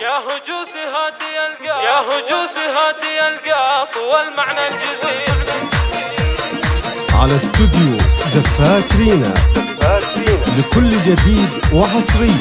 يا هجوس هاتي القاف. يا هجوس هاتي القاف والمعنى الجزيل على استوديو زفات رينا. لكل جديد وحصري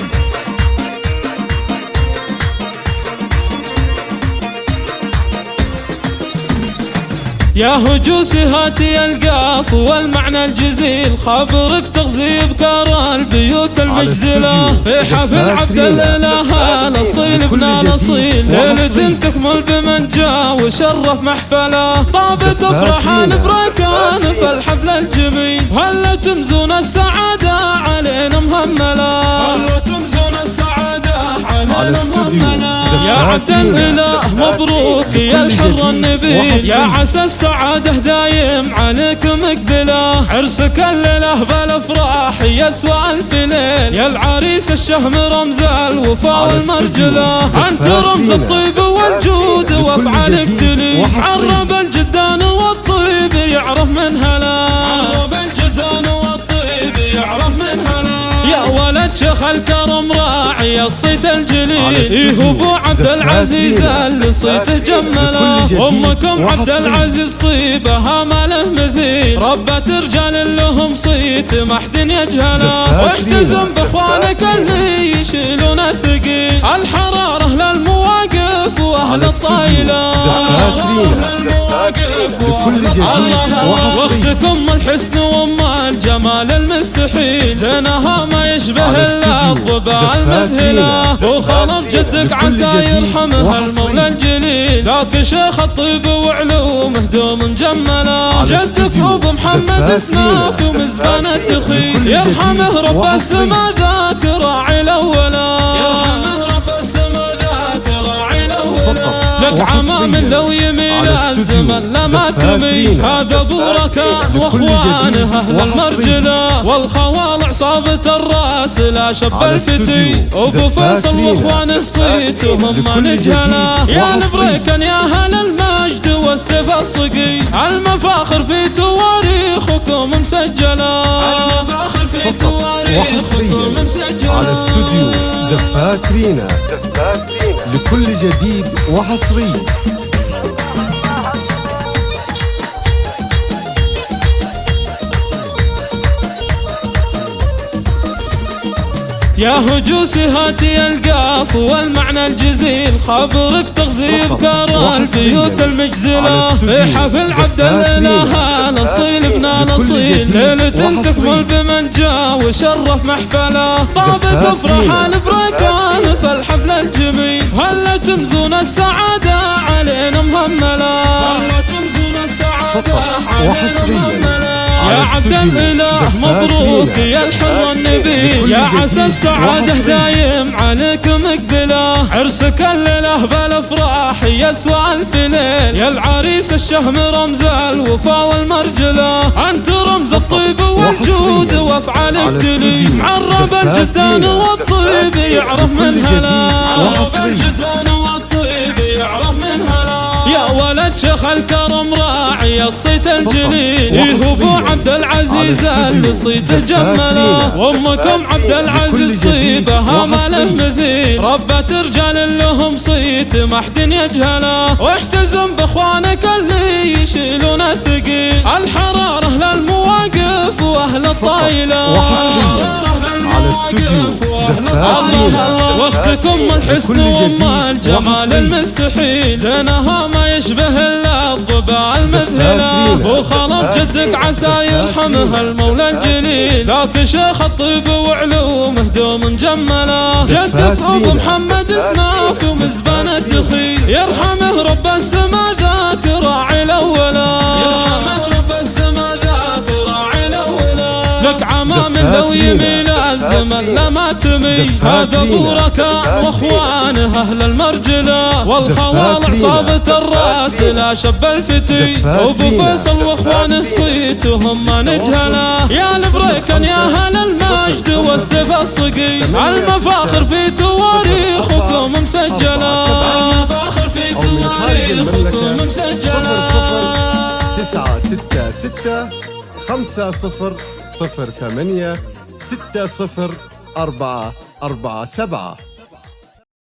يا هجوس هاتي القاف والمعنى الجزيل خبرك تغزي بكار البيوت المجزلة. في حفل عبد الإله الاصيل ابن الاصيل ليلة تكمل بمن جاء وشرف محفلة. طابت أفراحان بركان في الحفل الجميل. هل تمزون السعادة علينا مهملة؟ هل تمزون السعادة علينا مهملة؟ يا عبد الاله مبروك يا الحر النبيل يا عسى السعادة دايم عليك مقبلة. عرسك الليلة بالأفراح يسوى ألف ليل. يا العريس الشهم رمز الوفاء والمرجلة. أنت رمز الطيب والجود وافعالك دليل عرب الجدان والطيب يعرف من هلا. عرب الجدان والطيب يعرف من هلا. يا ولد شيخ الكرم راعي الصيت الجليل ابو عبد العزيز اللي صيته جمله. أمكم عبد العزيز طيبها ما له مثيل ربت رجال لهم صيت ما حد يجهله واحتزم بإخوانك اللي يشيلون الثقيل. الحراره للمواقف وأهل الطايلة. لكل جديد وحصري. واختكم الحسن وأم الجمال المستحيل. زينها ما يشبه الا المذهله وخلف جدك عسى يرحمه. المولى الجليل؟ لكن شيخ الطيب وعلومه دوم مجمله جدك ابو محمد اسناف ومزبان الدخيل. يرحمه رب السما ذاك راعي الاولا يرحمه رب السما لك عمام لو يميل الزمن لما تميل. هذا ابو ركان وإخوانه أهل المرجلة. والخوال عصابة الرأس. لا شب الفتي أبو فيصل واخوانه صيتهم ما نجهله يا نبريكن يا أهل المجد والسيف الصقي. المفاخر في تواريخكم مسجله المفاخر في تواريخكم وحصريا مسجله على استوديو زفات رينا لكل جديد وحصري يا هجوس هاتي القاف والمعنى الجزيل خبرك تغزي بكار البيوت المجزلة في حفل عبد الاله الاصيل ابن الاصيل ليلة تكمل بمن جاء وشرف محفله طابت افراحان بركان في الحفل الجميل. هل تمزون السعادة علينا مهملة هل تمزون السعادة علينا مهملة عبد الإله مبروك. يا الحر النبيل لكل يا عسى السعادة. دايم عليك مقبله عرسك الليلة بالأفراح يسوى ألف ليل. يا العريس الشهم رمز الوفاء والمرجلة. أنت رمز الطيب والجود وحصرياً وافعالك على دليل استوديو. عرب الجدان. والطيب يعرف من هلا. عرب. الجدان والطيب يعرف من هلا. يا ولد شيخ الكرم راعي الصيت الجليل وحصرياً عبد العزيز اللي استوديو صيته زفات جمله. رينا. وامكم عبد العزيز طيبها ما له. مثيل ربت رجال لهم صيت ما حد يجهله. واحتزم بإخوانك اللي يشيلون الثقيل. الحراره للمواقف وأهل الطايلة. على استوديو رينا. واختكم الحسن جديد. الجمال. المستحيل. زينها ما يشبه رينا. وخلف جدك عسى يرحمه المولى الجليل. لكن شيخ الطيب وعلومه دوم مجمله جدك أبو. محمد اسناف ومزبان الدخيل. يرحمه رب السما ذاك راعي الاولا يرحمه رب السما ذاك راعي الاولا لك عمام لو رينا. الزمن لما تمي هذا ابو واخوانه أهل المرجله والخوال. عصابة الرأس لا شب الفتي. أبو. فيصل واخوانه صيتهم ما نجهله يا البريكن يا أهل المجد والسيف الصقي. المفاخر في تواريخكم مسجلة. المفاخر في تواريخكم. مسجله صفر صفر تسعة ستة ستة خمسة صفر صفر ثمانية. ستة صفر أربعة أربعة سبعة.